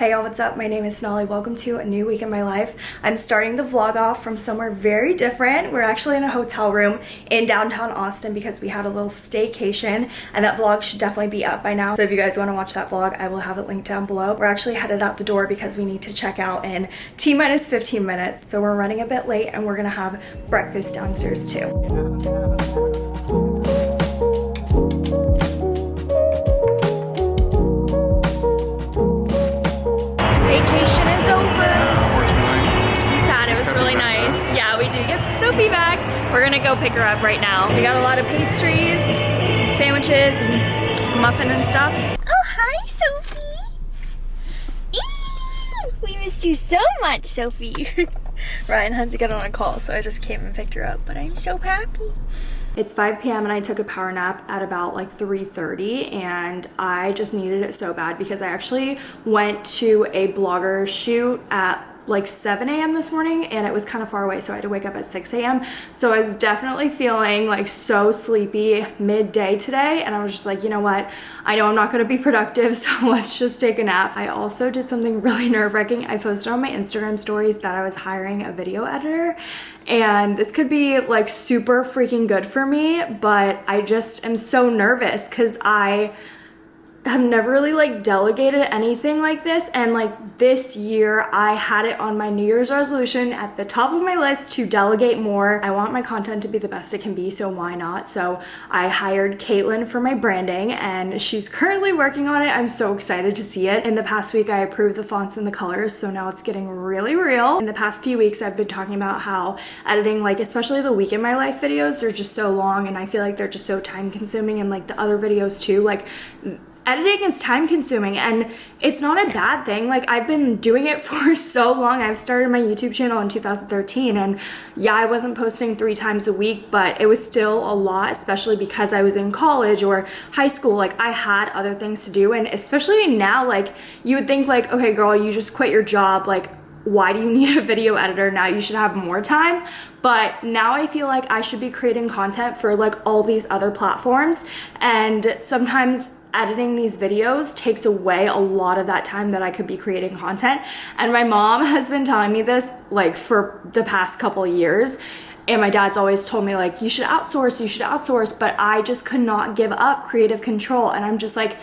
Hey y'all, what's up? My name is Sonali. Welcome to a new week in my life. I'm starting the vlog off from somewhere very different. We're actually in a hotel room in downtown Austin because we had a little staycation and that vlog should definitely be up by now. So if you guys want to watch that vlog, I will have it linked down below. We're actually headed out the door because we need to check out in T minus 15 minutes. So we're running a bit late and we're gonna have breakfast downstairs too. Go pick her up right now. We got a lot of pastries, sandwiches, and muffin and stuff. Oh, hi, Sophie. Eee, we missed you so much, Sophie. Ryan had to get on a call, so I just came and picked her up, but I'm so happy. It's 5 p.m. and I took a power nap at about like 3.30 and I just needed it so bad because I actually went to a blogger shoot at like 7 a.m. this morning and it was kind of far away so I had to wake up at 6 a.m. So I was definitely feeling like so sleepy midday today and I was just like, you know what, I know I'm not going to be productive so let's just take a nap. I also did something really nerve-wracking. I posted on my Instagram stories that I was hiring a video editor and this could be like super freaking good for me but I just am so nervous because I have never really like delegated anything like this and like this year I had it on my New Year's resolution at the top of my list to delegate more. I want my content to be the best it can be so why not? So I hired Caitlin for my branding and she's currently working on it. I'm so excited to see it. In the past week I approved the fonts and the colors so now it's getting really real. In the past few weeks I've been talking about how editing like especially the week in my life videos they're just so long and I feel like they're just so time consuming and like the other videos too like editing is time consuming and it's not a bad thing. Like i've been doing it for so long. I've started my youtube channel in 2013 and yeah i wasn't posting three times a week but it was still a lot especially because i was in college or high school. Like i had other things to do and especially now like you would think like okay girl you just quit your job. Like why do you need a video editor? Now you should have more time. But now i feel like i should be creating content for like all these other platforms and sometimes editing these videos takes away a lot of that time that I could be creating content. And my mom has been telling me this like for the past couple years. And my dad's always told me like, you should outsource, you should outsource. But I just could not give up creative control. And I'm just like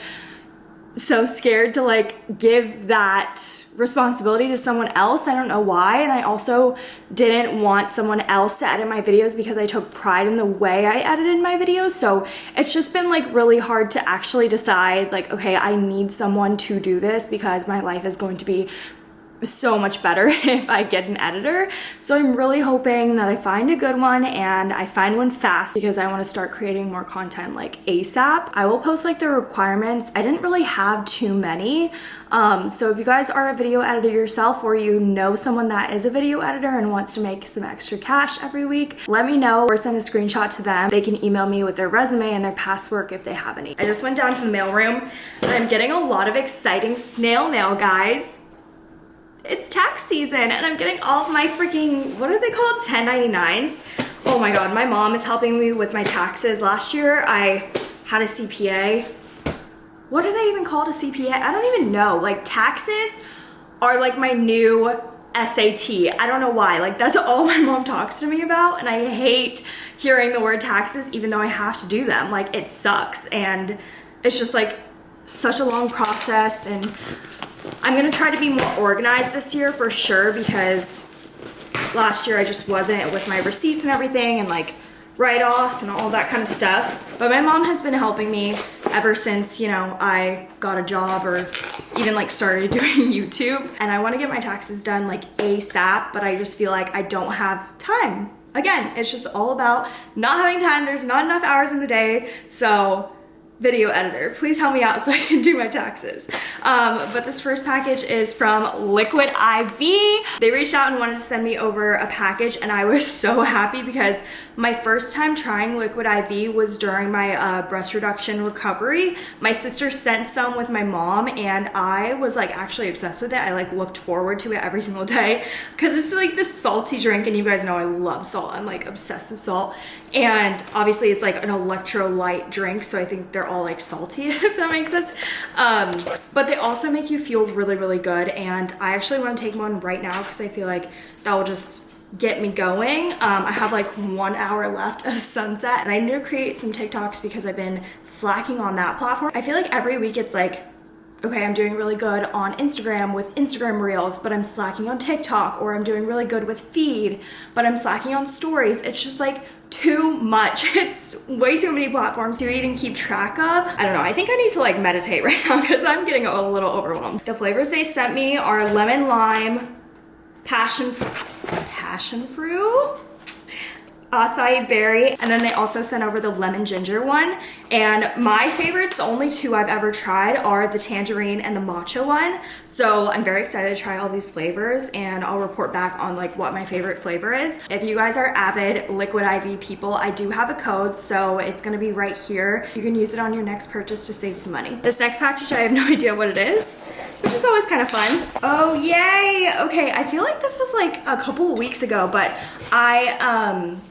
so scared to like give that responsibility to someone else. I don't know why. And I also didn't want someone else to edit my videos because I took pride in the way I edited my videos. So it's just been like really hard to actually decide like, okay, I need someone to do this because my life is going to be so much better if I get an editor. So I'm really hoping that I find a good one and I find one fast because I want to start creating more content like ASAP. I will post like the requirements. I didn't really have too many. Um, so if you guys are a video editor yourself or you know someone that is a video editor and wants to make some extra cash every week, let me know or send a screenshot to them. They can email me with their resume and their past work if they have any. I just went down to the mailroom and I'm getting a lot of exciting snail mail, guys it's tax season and I'm getting all of my freaking, what are they called? 1099s. Oh my God, my mom is helping me with my taxes. Last year I had a CPA. What are they even called a CPA? I don't even know. Like taxes are like my new SAT. I don't know why. Like that's all my mom talks to me about and I hate hearing the word taxes even though I have to do them. Like it sucks and it's just like such a long process and I'm gonna try to be more organized this year for sure because last year I just wasn't with my receipts and everything and like write-offs and all that kind of stuff. But my mom has been helping me ever since, you know, I got a job or even like started doing YouTube. And I wanna get my taxes done like ASAP, but I just feel like I don't have time. Again, it's just all about not having time. There's not enough hours in the day. So video editor. Please help me out so I can do my taxes. Um, but this first package is from Liquid IV. They reached out and wanted to send me over a package and I was so happy because my first time trying Liquid IV was during my uh, breast reduction recovery. My sister sent some with my mom and I was like actually obsessed with it. I like looked forward to it every single day because it's like this salty drink and you guys know I love salt. I'm like obsessed with salt. And obviously it's like an electrolyte drink so I think they're all like salty, if that makes sense. Um, but they also make you feel really, really good. And I actually want to take one right now because I feel like that will just get me going. Um, I have like one hour left of sunset and I need to create some TikToks because I've been slacking on that platform. I feel like every week it's like okay, I'm doing really good on Instagram with Instagram Reels, but I'm slacking on TikTok, or I'm doing really good with Feed, but I'm slacking on Stories. It's just like too much. It's way too many platforms to even keep track of. I don't know. I think I need to like meditate right now because I'm getting a little overwhelmed. The flavors they sent me are lemon lime, passion, passion fruit, acai berry and then they also sent over the lemon ginger one. And my favorites the only two i've ever tried are the tangerine and the matcha one. So i'm very excited to try all these flavors and i'll report back on like what my favorite flavor is. If you guys are avid liquid iv people i do have a code so it's going to be right here. You can use it on your next purchase to save some money. This next package i have no idea what it is which is always kind of fun. Oh yay! Okay i feel like this was like a couple weeks ago but i um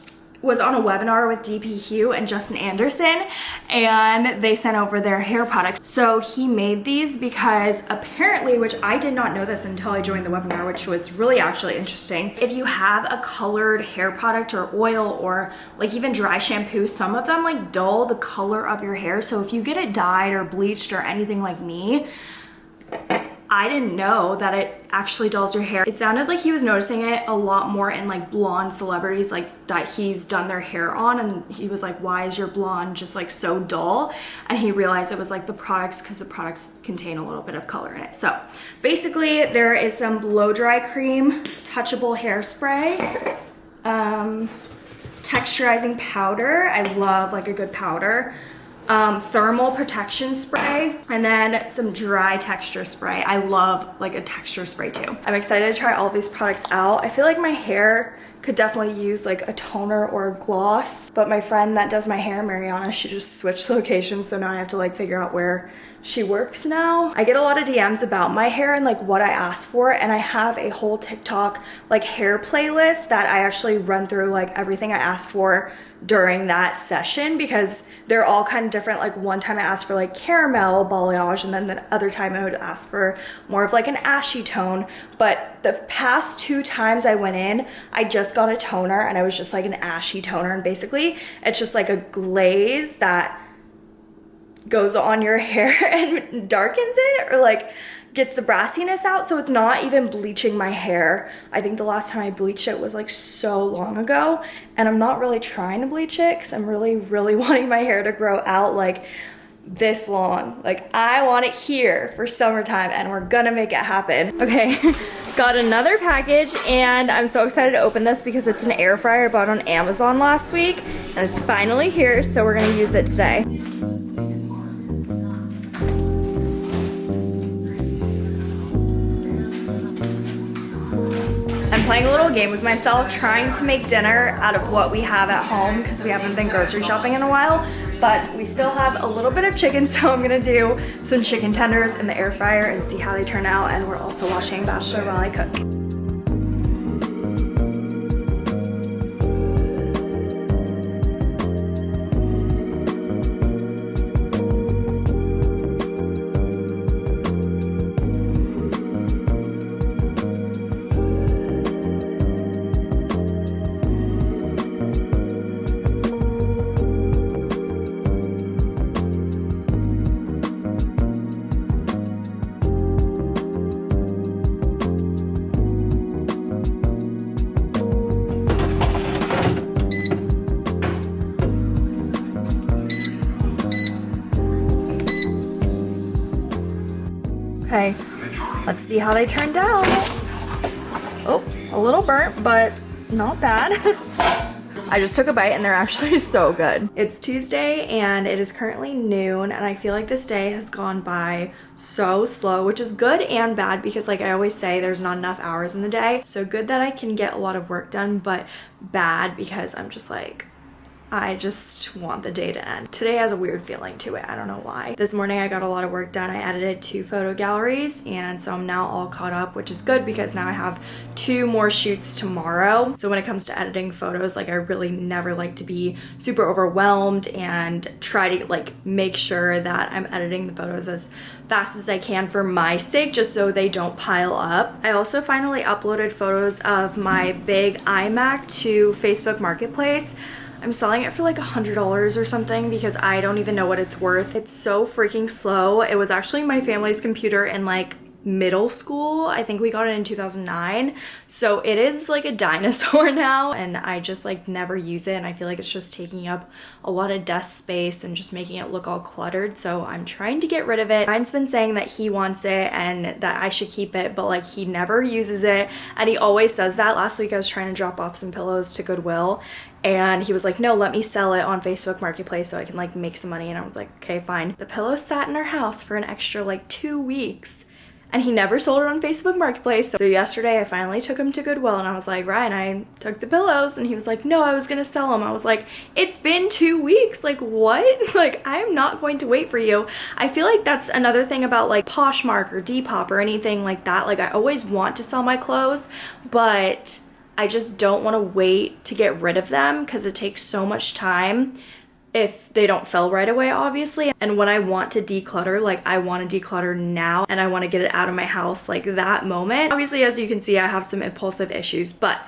was on a webinar with dpHUE and Justin Anderson and they sent over their hair products. So he made these because apparently, which I did not know this until I joined the webinar, which was really actually interesting. If you have a colored hair product or oil or like even dry shampoo, some of them like dull the color of your hair. So if you get it dyed or bleached or anything like me, I didn't know that it actually dulls your hair. It sounded like he was noticing it a lot more in like blonde celebrities like that he's done their hair on and he was like, why is your blonde just like so dull? And he realized it was like the products because the products contain a little bit of color in it. So basically there is some blow dry cream, touchable hairspray, um, texturizing powder. I love like a good powder um, thermal protection spray, and then some dry texture spray. I love like a texture spray too. I'm excited to try all these products out. I feel like my hair could definitely use like a toner or a gloss, but my friend that does my hair, Mariana, she just switched locations, so now I have to like figure out where she works now. I get a lot of DMs about my hair and like what I asked for and I have a whole TikTok like hair playlist that I actually run through like everything I asked for during that session because they're all kind of different. Like one time I asked for like caramel balayage and then the other time I would ask for more of like an ashy tone. But the past two times I went in, I just got a toner and I was just like an ashy toner. And basically it's just like a glaze that goes on your hair and darkens it or like gets the brassiness out. So it's not even bleaching my hair. I think the last time I bleached it was like so long ago. And I'm not really trying to bleach it because I'm really really wanting my hair to grow out. Like this long. Like I want it here for summertime and we're gonna make it happen. Okay, got another package and I'm so excited to open this because it's an air fryer I bought on Amazon last week and it's finally here so we're gonna use it today. I'm playing a little game with myself, trying to make dinner out of what we have at home because we haven't been grocery shopping in a while, but we still have a little bit of chicken, so I'm gonna do some chicken tenders in the air fryer and see how they turn out, and we're also watching Bachelor while I cook. See how they turned out. Oh, a little burnt, but not bad. I just took a bite and they're actually so good. It's Tuesday and it is currently noon and I feel like this day has gone by so slow, which is good and bad because like I always say, there's not enough hours in the day. So good that I can get a lot of work done, but bad because I'm just like, I just want the day to end. Today has a weird feeling to it. I don't know why. This morning I got a lot of work done. I edited two photo galleries and so I'm now all caught up, which is good because now I have two more shoots tomorrow. So when it comes to editing photos, like I really never like to be super overwhelmed and try to like make sure that I'm editing the photos as fast as I can for my sake just so they don't pile up. I also finally uploaded photos of my big iMac to Facebook Marketplace. I'm selling it for like a $100 or something because I don't even know what it's worth. It's so freaking slow. It was actually my family's computer in like middle school. I think we got it in 2009. So it is like a dinosaur now and I just like never use it and I feel like it's just taking up a lot of desk space and just making it look all cluttered. So I'm trying to get rid of it. Ryan's been saying that he wants it and that I should keep it, but like he never uses it and he always says that. Last week I was trying to drop off some pillows to Goodwill and he was like no let me sell it on facebook marketplace so i can like make some money and i was like okay fine the pillow sat in our house for an extra like two weeks and he never sold it on Facebook Marketplace. So yesterday I finally took him to Goodwill and I was like, Ryan, I took the pillows and he was like, no, I was gonna sell them. I was like, it's been two weeks, like what? like I am not going to wait for you. I feel like that's another thing about like Poshmark or Depop or anything like that. Like I always want to sell my clothes, but I just don't want to wait to get rid of them because it takes so much time if they don't sell right away obviously. And when I want to declutter like I want to declutter now and I want to get it out of my house like that moment. Obviously as you can see I have some impulsive issues but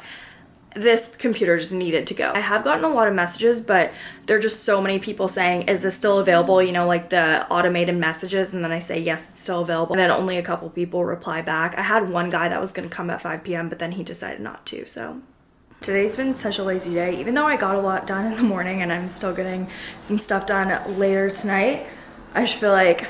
this computer just needed to go. I have gotten a lot of messages, but there are just so many people saying, is this still available? You know, like the automated messages. And then I say, yes, it's still available. And then only a couple people reply back. I had one guy that was going to come at 5 p.m., but then he decided not to. So Today's been such a lazy day, even though I got a lot done in the morning and I'm still getting some stuff done later tonight. I just feel like,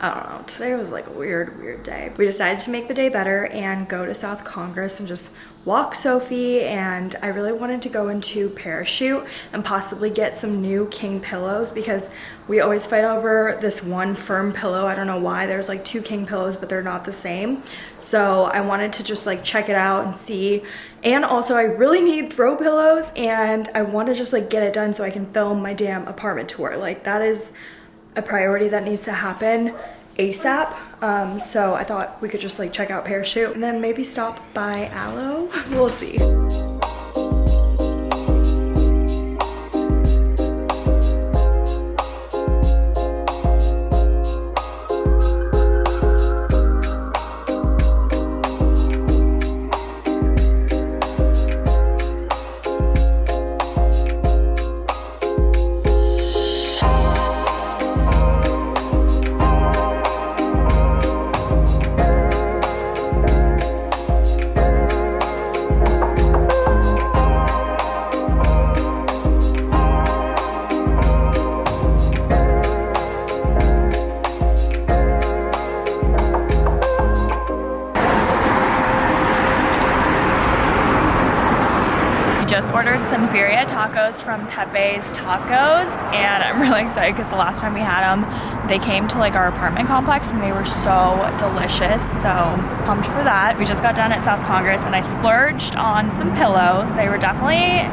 I don't know, today was like a weird, weird day. We decided to make the day better and go to South Congress and just walk Sophie and I really wanted to go into Parachute and possibly get some new king pillows because we always fight over this one firm pillow. I don't know why. There's like two king pillows but they're not the same. So I wanted to just like check it out and see. And also I really need throw pillows and I want to just like get it done so I can film my damn apartment tour. Like that is a priority that needs to happen ASAP. Um, so I thought we could just like check out Parachute and then maybe stop by Alo. we'll see. From Pepe's Tacos and I'm really excited because the last time we had them they came to like our apartment complex and they were so delicious so pumped for that. We just got done at South Congress and I splurged on some pillows. They were definitely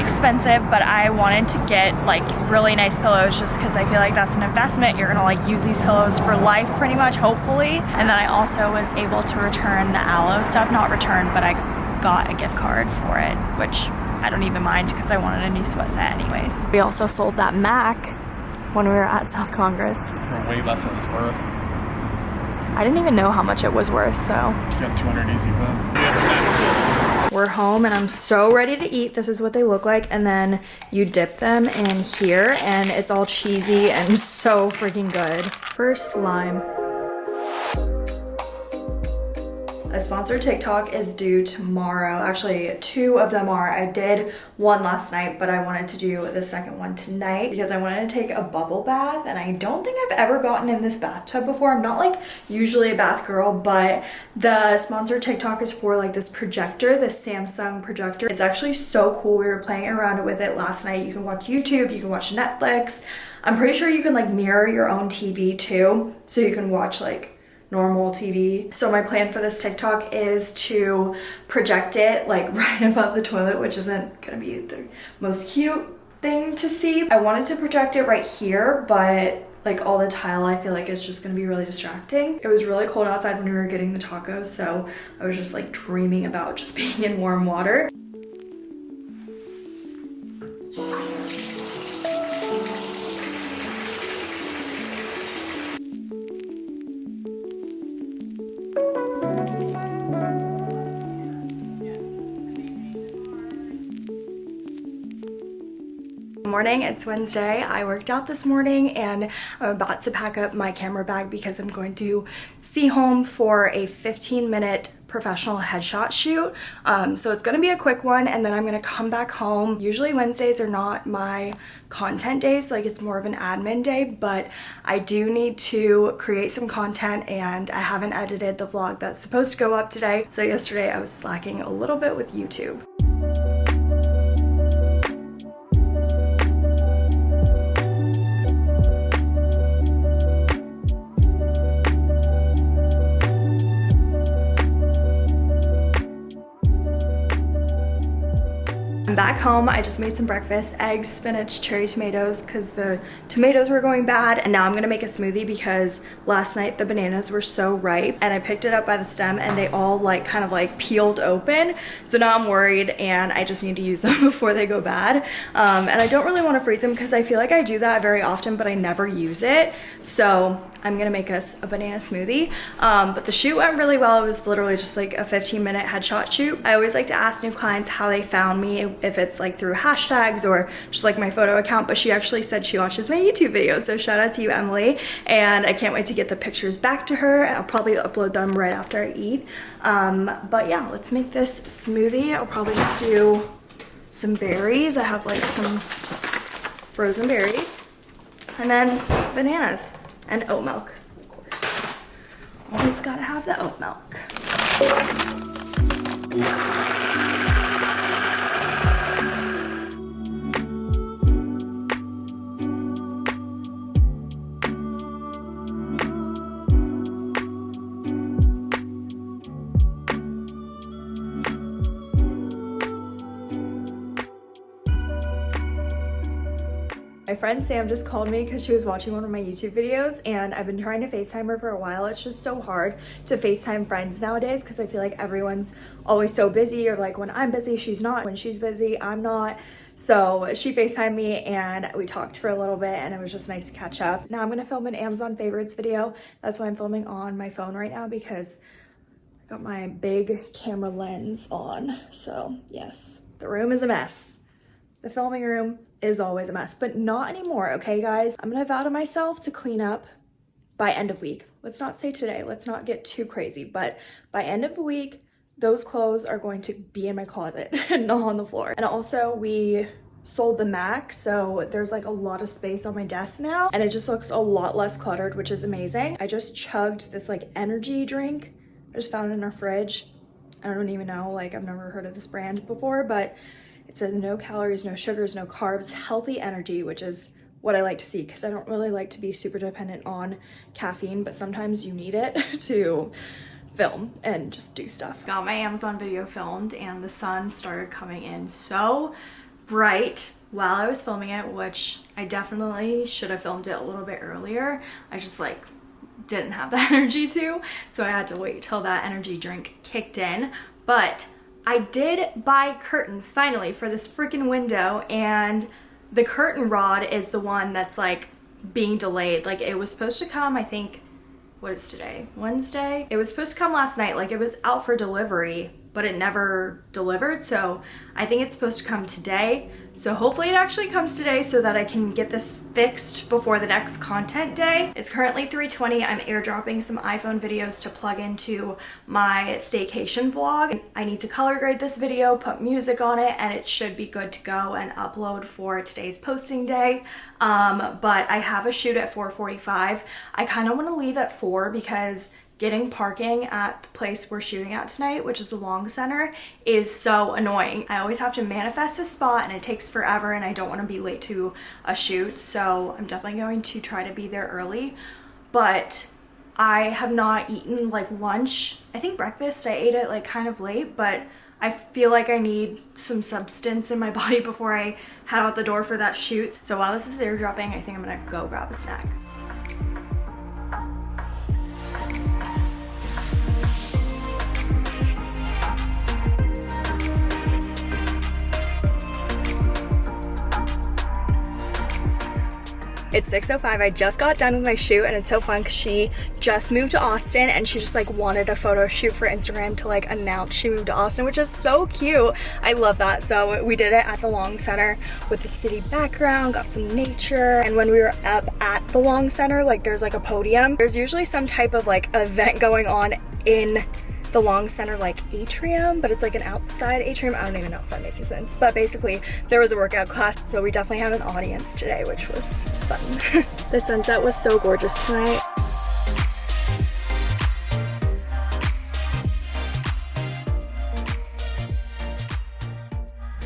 expensive but I wanted to get like really nice pillows just because I feel like that's an investment. You're gonna like use these pillows for life pretty much hopefully and then I also was able to return the Alo stuff not return but I got a gift card for it which I don't even mind because I wanted a new sweat set anyways. We also sold that Mac when we were at South Congress. For way less than it's worth. I didn't even know how much it was worth, so. You got 200 easy put. We're home and I'm so ready to eat. This is what they look like. And then you dip them in here and it's all cheesy and so freaking good. First lime. A sponsored TikTok is due tomorrow. Actually, two of them are. I did one last night, but I wanted to do the second one tonight because I wanted to take a bubble bath and I don't think I've ever gotten in this bathtub before. I'm not like usually a bath girl, but the sponsored TikTok is for like this projector, this Samsung projector. It's actually so cool. We were playing around with it last night. You can watch YouTube, you can watch Netflix. I'm pretty sure you can like mirror your own TV too. So you can watch like normal TV. So my plan for this TikTok is to project it like right above the toilet, which isn't gonna be the most cute thing to see. I wanted to project it right here, but like all the tile I feel like it's just gonna be really distracting. It was really cold outside when we were getting the tacos, so I was just like dreaming about just being in warm water. Morning. It's wednesday. I worked out this morning and i'm about to pack up my camera bag because i'm going to see home for a 15 minute professional headshot shoot. Um, so it's going to be a quick one and then i'm going to come back home. Usually wednesdays are not my content days like it's more of an admin day but i do need to create some content and i haven't edited the vlog that's supposed to go up today. So yesterday i was slacking a little bit with youtube back home. I just made some breakfast, eggs, spinach, cherry tomatoes because the tomatoes were going bad. And now I'm gonna make a smoothie because last night the bananas were so ripe and I picked it up by the stem and they all like kind of like peeled open. So now I'm worried and I just need to use them before they go bad. Um, and I don't really wanna freeze them because I feel like I do that very often, but I never use it. So I'm gonna make us a banana smoothie. Um, but the shoot went really well. It was literally just like a 15 minute headshot shoot. I always like to ask new clients how they found me, if it's like through hashtags or just like my photo account, but she actually said she watches my YouTube videos. So shout out to you, Emily. And I can't wait to get the pictures back to her. I'll probably upload them right after I eat. Um, but yeah, let's make this smoothie. I'll probably just do some berries. I have like some frozen berries and then bananas and oat milk, of course. Always gotta have the oat milk. Friend Sam just called me because she was watching one of my YouTube videos and I've been trying to FaceTime her for a while. It's just so hard to FaceTime friends nowadays because I feel like everyone's always so busy or like when I'm busy, she's not. When she's busy, I'm not. So she FaceTimed me and we talked for a little bit and it was just nice to catch up. Now I'm gonna film an Amazon favorites video. That's why I'm filming on my phone right now because I got my big camera lens on. So yes, the room is a mess. The filming room is always a mess, but not anymore, okay guys? I'm gonna vow to myself to clean up by end of week. Let's not say today, let's not get too crazy, but by end of the week, those clothes are going to be in my closet and not on the floor. And also we sold the Mac, so there's like a lot of space on my desk now and it just looks a lot less cluttered, which is amazing. I just chugged this like energy drink. I just found it in our fridge. I don't even know, like I've never heard of this brand before, but it says no calories, no sugars, no carbs, healthy energy, which is what I like to see because I don't really like to be super dependent on caffeine, but sometimes you need it to film and just do stuff. Got my Amazon video filmed and the sun started coming in so bright while I was filming it, which I definitely should have filmed it a little bit earlier. I just like didn't have the energy to, so I had to wait till that energy drink kicked in. But I did buy curtains finally for this freaking window and the curtain rod is the one that's like being delayed. Like it was supposed to come, I think, what is today? Wednesday? It was supposed to come last night. Like it was out for delivery but it never delivered. So I think it's supposed to come today. So hopefully it actually comes today so that I can get this fixed before the next content day. It's currently 3.20. I'm airdropping some iPhone videos to plug into my staycation vlog. I need to color grade this video, put music on it, and it should be good to go and upload for today's posting day. Um, but I have a shoot at 4.45. I kind of want to leave at 4 because getting parking at the place we're shooting at tonight, which is the Long Center, is so annoying. I always have to manifest a spot and it takes forever and I don't want to be late to a shoot. So I'm definitely going to try to be there early. But I have not eaten like lunch. I think breakfast, I ate it like kind of late, but I feel like I need some substance in my body before I head out the door for that shoot. So while this is airdropping, I think I'm gonna go grab a snack. It's 6.05. I just got done with my shoot and it's so fun because she just moved to Austin and she just like wanted a photo shoot for Instagram to like announce she moved to Austin, which is so cute. I love that. So we did it at the Long Center with the city background, got some nature. And when we were up at the Long Center, like there's like a podium. There's usually some type of like event going on in the long center like atrium, but it's like an outside atrium. I don't even know if that makes sense. But basically there was a workout class, so we definitely had an audience today, which was fun. the sunset was so gorgeous tonight.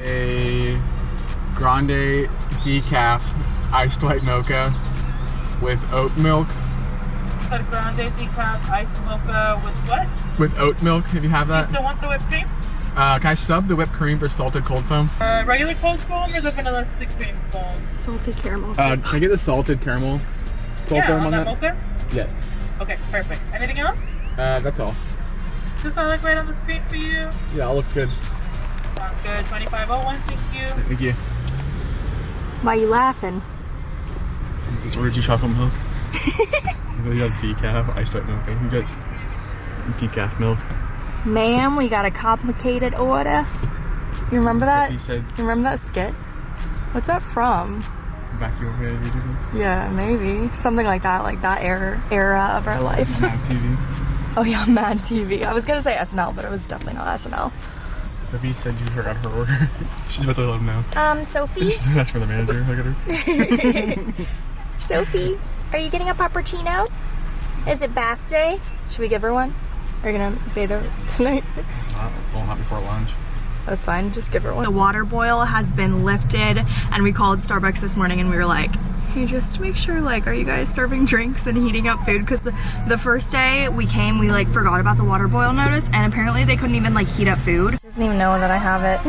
A grande decaf iced white mocha with oat milk. A grande decaf iced mocha with what? With oat milk, if you have that. You Still want the whipped cream? Uh, can I sub the whipped cream for salted cold foam? Uh, regular cold foam or the vanilla stick cream foam? Salted caramel. Uh, can I get the salted caramel cold yeah, foam on on that that? mocha? Yes. Okay, perfect. Anything else? Uh, that's all. Does that look right on the screen for you? Yeah, it looks good. Sounds good. 2501, thank you. Thank you. Why are you laughing? Just ordered you chocolate milk. you got decaf I start milk. You got decaf milk. Ma'am, we got a complicated order. You remember that? He said You remember that skit? What's that from? back your head. You do this. Yeah, maybe. Something like that, like that era, era of our life. Mad TV. Oh yeah, Mad TV. I was gonna say SNL, but it was definitely not SNL. Sophie said you forgot her order. She's about to let him know. Um, Sophie? That's for the manager. Look at her. Sophie, are you getting a puppuccino? Is it bath day? Should we give her one? Are you gonna bathe her tonight? Uh, not, well, not before lunch. That's fine, just give her one. The water boil has been lifted and we called Starbucks this morning and we were like, hey, just make sure like, are you guys serving drinks and heating up food? Because the, the first day we came, we like forgot about the water boil notice and apparently they couldn't even like heat up food. She doesn't even know that I have it.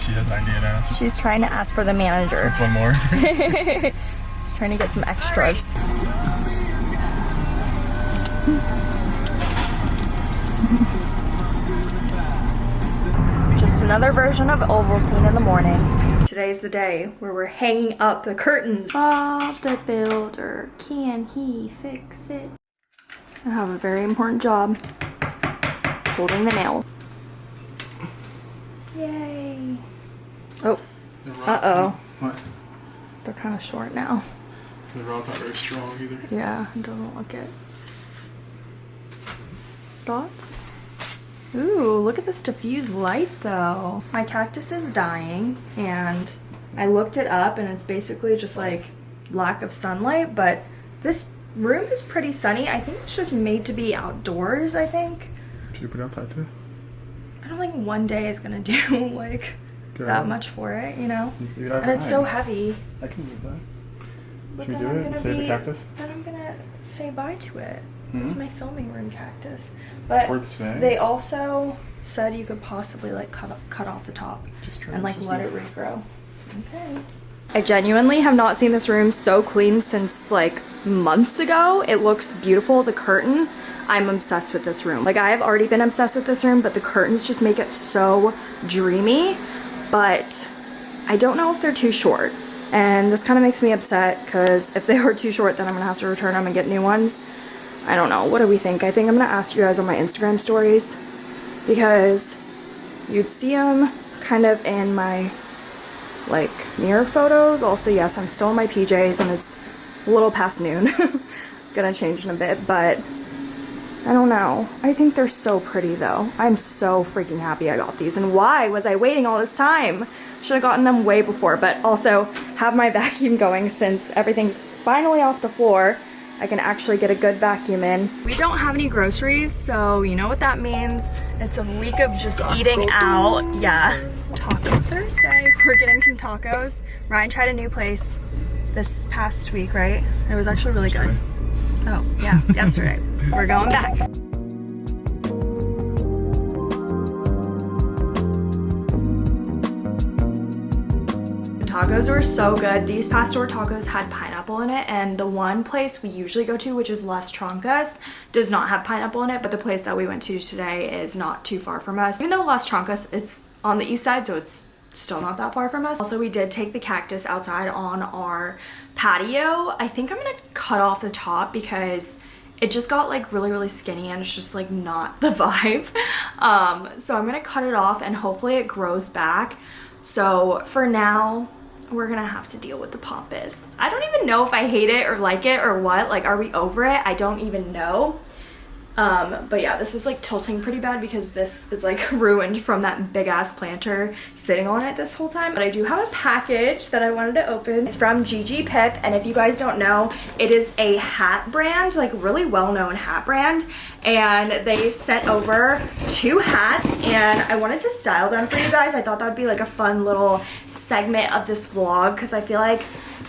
She has an idea now. She's trying to ask for the manager. It's one more. Trying to get some extras. Just another version of Ovaltine in the morning. Today's the day where we're hanging up the curtains. Bob the Builder, can he fix it? I have a very important job. Holding the nail. Yay. Oh, uh-oh. What? They're kind of short now. The rod's not very strong either. Yeah, it doesn't look it. Thoughts? Ooh, look at this diffused light though. My cactus is dying and I looked it up and it's basically just like lack of sunlight, but this room is pretty sunny. I think it's just made to be outdoors, I think. Should you put it outside too? I don't think one day is gonna do like Get that out. much for it, you know? Leave it And it's so heavy. I can move that. But Should we then do I'm it and gonna the cactus? Then I'm gonna say bye to it. It's Hmm? my filming room cactus. But For they also said you could possibly like cut cut off the top Just and like let it regrow. Okay. I genuinely have not seen this room so clean since like months ago. It looks beautiful. The curtains, I'm obsessed with this room. Like I have already been obsessed with this room, but the curtains just make it so dreamy. But I don't know if they're too short. And this kind of makes me upset because if they are too short, then I'm gonna have to return them and get new ones. I don't know. What do we think? I think I'm gonna ask you guys on my Instagram stories because you'd see them kind of in my like mirror photos. Also, yes, I'm still in my PJs and it's a little past noon. Gonna change in a bit, but I don't know. I think they're so pretty though. I'm so freaking happy I got these. And why was I waiting all this time? Should have gotten them way before, but also have my vacuum going since everything's finally off the floor. I can actually get a good vacuum in. We don't have any groceries, so you know what that means. It's a week of just eating out. Yeah. Taco Thursday. We're getting some tacos. Ryan tried a new place this past week, right? It was actually really good. Oh, yeah, yesterday. We're going back. Tacos were so good. These pastor tacos had pineapple in it and the one place we usually go to, which is Las Trancas, does not have pineapple in it, but the place that we went to today is not too far from us. Even though Las Trancas is on the east side, so it's still not that far from us. Also, we did take the cactus outside on our patio. I think I'm gonna cut off the top because it just got like really really skinny and it's just like not the vibe um so i'm gonna cut it off and hopefully it grows back so for now we're gonna have to deal with the pampas. I don't even know if i hate it or like it or what. Like are we over it? I don't even know um, but yeah, this is like tilting pretty bad because this is like ruined from that big ass planter sitting on it this whole time. But I do have a package that I wanted to open. It's from Gigi Pip. And if you guys don't know, it is a hat brand, like really well-known hat brand. And they sent over two hats and I wanted to style them for you guys. I thought that would be like a fun little segment of this vlog because I feel like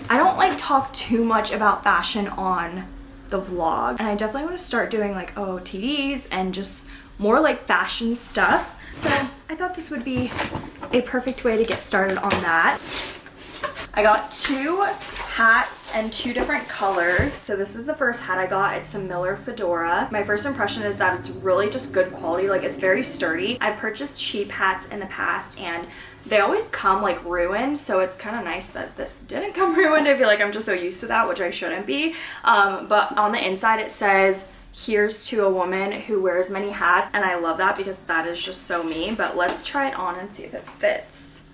I don't like talk too much about fashion on the vlog. And I definitely want to start doing like OOTDs and just more like fashion stuff. So I thought this would be a perfect way to get started on that. I got two hats and two different colors. So this is the first hat I got. It's the Miller Fedora. My first impression is that it's really just good quality. Like it's very sturdy. I purchased cheap hats in the past and they always come like ruined so it's kind of nice that this didn't come ruined i feel like i'm just so used to that which i shouldn't be um, but on the inside it says here's to a woman who wears many hats and i love that because that is just so me but let's try it on and see if it fits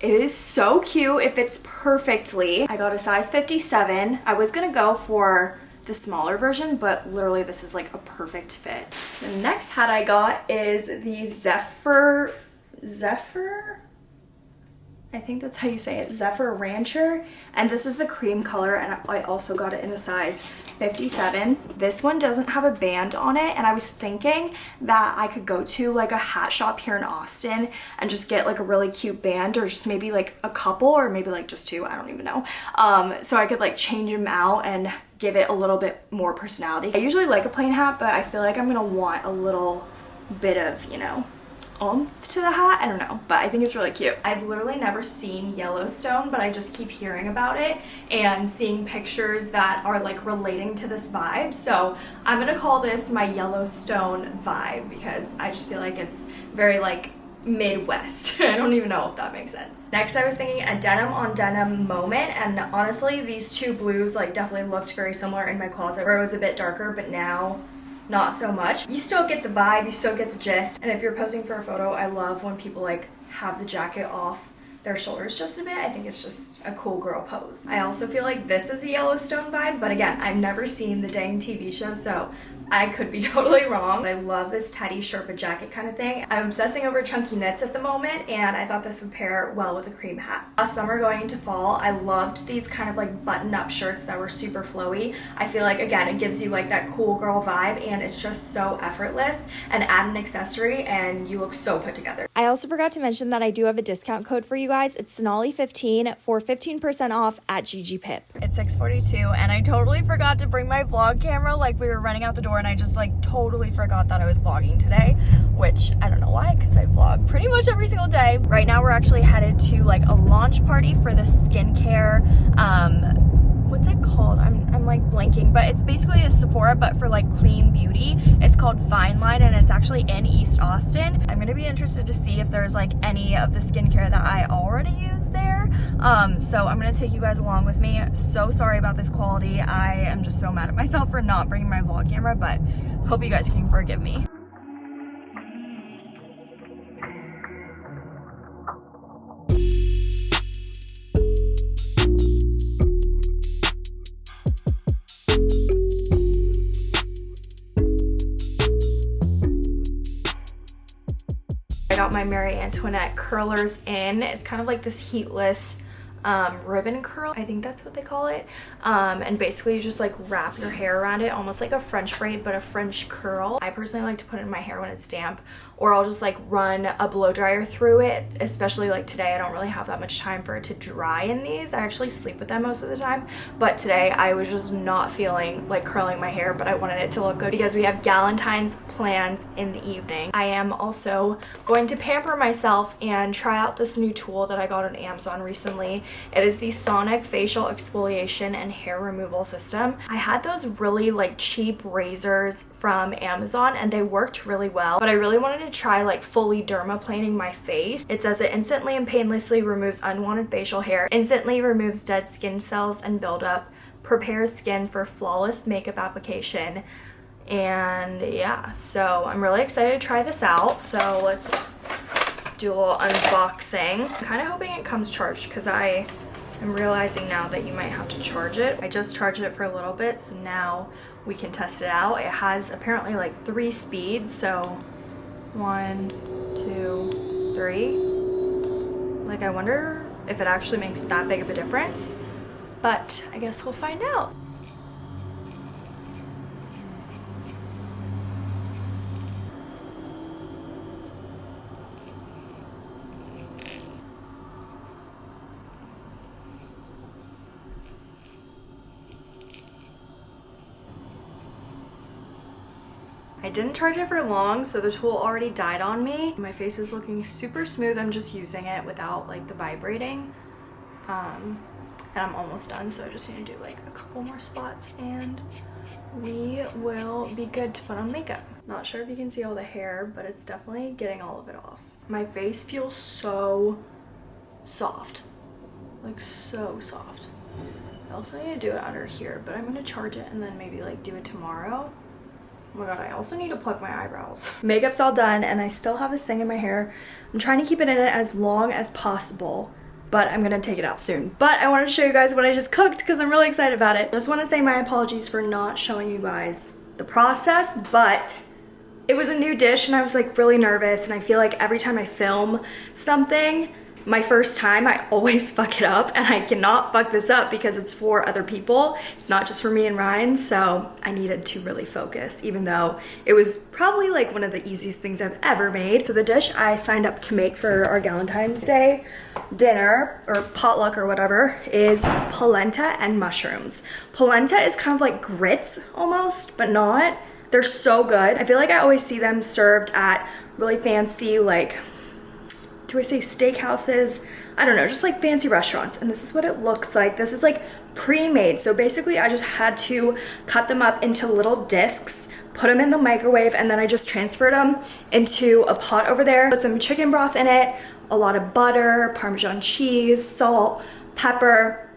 it is so cute. It fits perfectly. I got a size 57 i was gonna go for the smaller version but literally this is like a perfect fit. The next hat i got is the zephyr Zephyr. I think that's how you say it, Zephyr Rancher. And this is the cream color and I also got it in a size 57. This one doesn't have a band on it and I was thinking that I could go to like a hat shop here in Austin and just get like a really cute band or just maybe like a couple or maybe like just two, I don't even know. Um, so I could like change them out and give it a little bit more personality. I usually like a plain hat, but I feel like I'm gonna want a little bit of, you know, oomph to the hat. I don't know, but I think it's really cute. I've literally never seen Yellowstone, but I just keep hearing about it and seeing pictures that are like relating to this vibe. So I'm gonna call this my Yellowstone vibe because I just feel like it's very like Midwest. I don't even know if that makes sense. Next, I was thinking a denim on denim moment, and honestly, these two blues like definitely looked very similar in my closet where it was a bit darker, but now not so much. You still get the vibe, you still get the gist. And if you're posing for a photo, I love when people like have the jacket off their shoulders just a bit. I think it's just a cool girl pose. I also feel like this is a Yellowstone vibe, but again, I've never seen the dang TV show, so I could be totally wrong. I love this Teddy Sherpa jacket kind of thing. I'm obsessing over chunky knits at the moment and I thought this would pair well with a cream hat. Last summer going into fall, I loved these kind of like button up shirts that were super flowy. I feel like again, it gives you like that cool girl vibe and it's just so effortless and add an accessory and you look so put together. I also forgot to mention that I do have a discount code for you guys. It's Sonali15 for 15% off at Gigi Pip. It's 6.42 and I totally forgot to bring my vlog camera like we were running out the door and I just like totally forgot that I was vlogging today, which I don't know why because I vlog pretty much every single day. Right now we're actually headed to like a launch party for the skincare um, what's it called? I'm, I'm like blanking, but it's basically a Sephora, but for like clean beauty. It's called Fine Line and it's actually in East Austin. I'm gonna be interested to see if there's like any of the skincare that I already use there. Um, so I'm gonna take you guys along with me. So sorry about this quality. I am just so mad at myself for not bringing my vlog camera, but hope you guys can forgive me. Got my Marie Antoinette curlers in. It's kind of like this heatless um, ribbon curl. I think that's what they call it. Um, and basically you just like wrap your hair around it, almost like a French braid, but a French curl. I personally like to put it in my hair when it's damp or I'll just like run a blow dryer through it, especially like today. I don't really have that much time for it to dry in these. I actually sleep with them most of the time, but today I was just not feeling like curling my hair, but I wanted it to look good because we have Galentine's plans in the evening. I am also going to pamper myself and try out this new tool that I got on Amazon recently. It is the Sonic Facial Exfoliation and Hair Removal System. I had those really like cheap razors from Amazon and they worked really well, but I really wanted to try like fully dermaplaning my face. It says it instantly and painlessly removes unwanted facial hair, instantly removes dead skin cells and buildup, prepares skin for flawless makeup application, and yeah, so I'm really excited to try this out. So let's little unboxing. I'm kind of hoping it comes charged because I am realizing now that you might have to charge it. I just charged it for a little bit, so now we can test it out. It has apparently like three speeds, so one, two, three. Like I wonder if it actually makes that big of a difference, but I guess we'll find out. I didn't charge it for long, so the tool already died on me. My face is looking super smooth. I'm just using it without like the vibrating. Um, and I'm almost done, so I just need to do like a couple more spots and we will be good to put on makeup. Not sure if you can see all the hair, but it's definitely getting all of it off. My face feels so soft, like so soft. I also need to do it under here, but I'm gonna charge it and then maybe like do it tomorrow. Oh my god, I also need to pluck my eyebrows. Makeup's all done and I still have this thing in my hair. I'm trying to keep it in it as long as possible, but I'm gonna take it out soon. But I wanted to show you guys what I just cooked because I'm really excited about it. Just want to say my apologies for not showing you guys the process, but it was a new dish and I was like really nervous and I feel like every time I film something, my first time I always fuck it up and I cannot fuck this up because it's for other people. It's not just for me and Ryan, so I needed to really focus even though it was probably like one of the easiest things I've ever made. So the dish I signed up to make for our Valentine's Day dinner or potluck or whatever is polenta and mushrooms. Polenta is kind of like grits almost, but not. They're so good. I feel like I always see them served at really fancy like do I say steakhouses? I don't know, just like fancy restaurants. And this is what it looks like. This is like pre-made. So basically I just had to cut them up into little discs, put them in the microwave, and then I just transferred them into a pot over there. Put some chicken broth in it, a lot of butter, Parmesan cheese, salt, pepper.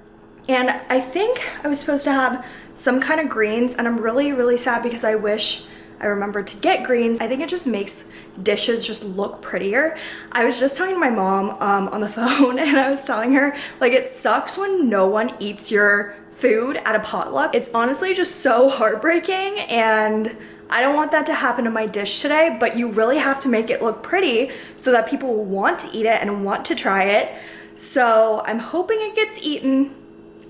And I think I was supposed to have some kind of greens and I'm really, really sad because I wish I remembered to get greens. I think it just makes dishes just look prettier. I was just talking to my mom um, on the phone and I was telling her like it sucks when no one eats your food at a potluck. It's honestly just so heartbreaking and I don't want that to happen to my dish today, but you really have to make it look pretty so that people want to eat it and want to try it. So I'm hoping it gets eaten.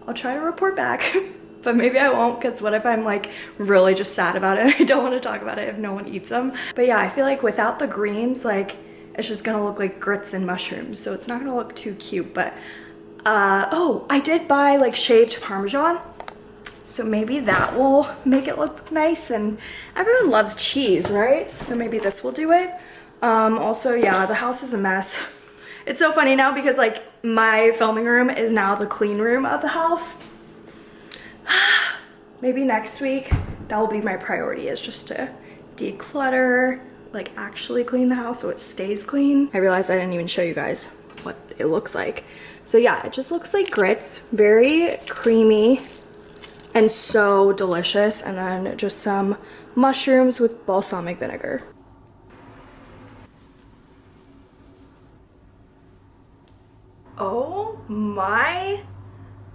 I'll try to report back. but maybe I won't because what if I'm like really just sad about it I don't want to talk about it if no one eats them. But yeah, I feel like without the greens, like it's just gonna look like grits and mushrooms. So it's not gonna look too cute, but uh, oh, I did buy like shaved Parmesan. So maybe that will make it look nice and everyone loves cheese, right? So maybe this will do it. Um, also, yeah, the house is a mess. It's so funny now because like my filming room is now the clean room of the house maybe next week that will be my priority is just to declutter like actually clean the house so it stays clean. I realized i didn't even show you guys what it looks like. So yeah it just looks like grits. Very creamy and so delicious. And then just some mushrooms with balsamic vinegar. Oh my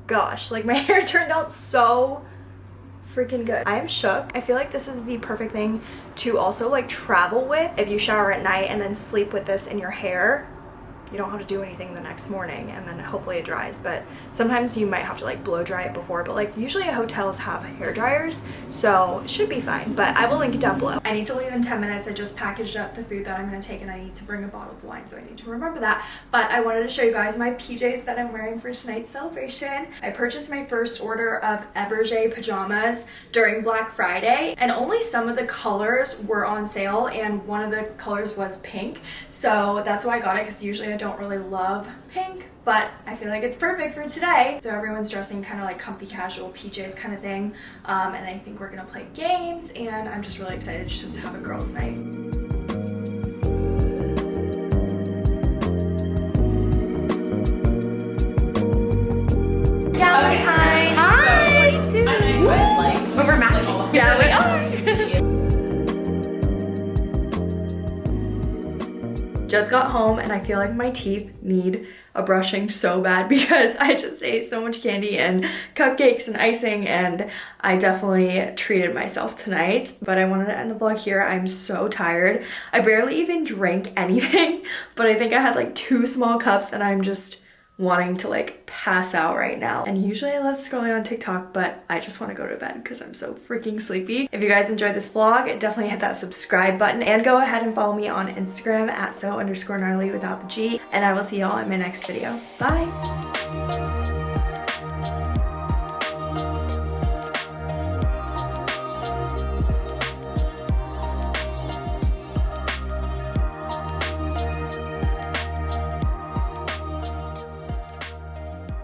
gosh like my hair turned out so freaking good. I am shook. I feel like this is the perfect thing to also like travel with if you shower at night and then sleep with this in your hair. You don't have to do anything the next morning and then hopefully it dries. But sometimes you might have to like blow dry it before but like usually hotels have hair dryers so it should be fine. But I will link it down below. I need to leave in 10 minutes. I just packaged up the food that I'm going to take and I need to bring a bottle of wine so I need to remember that. But I wanted to show you guys my PJs that I'm wearing for tonight's celebration. I purchased my first order of Eberjey pajamas during Black Friday and only some of the colors were on sale and one of the colors was pink. So that's why I got it because usually I don't really love pink, but I feel like it's perfect for today. So everyone's dressing kind of like comfy casual PJs kind of thing. Um, and I think we're gonna play games and I'm just really excited to just have a girls night. Just got home and I feel like my teeth need a brushing so bad because I just ate so much candy and cupcakes and icing and I definitely treated myself tonight. But I wanted to end the vlog here. I'm so tired. I barely even drank anything, but I think I had like two small cups and I'm just wanting to like pass out right now. And usually I love scrolling on TikTok, but I just want to go to bed because I'm so freaking sleepy. If you guys enjoyed this vlog, definitely hit that subscribe button and go ahead and follow me on Instagram at so underscore gnarly without the G. And I will see y'all in my next video. Bye!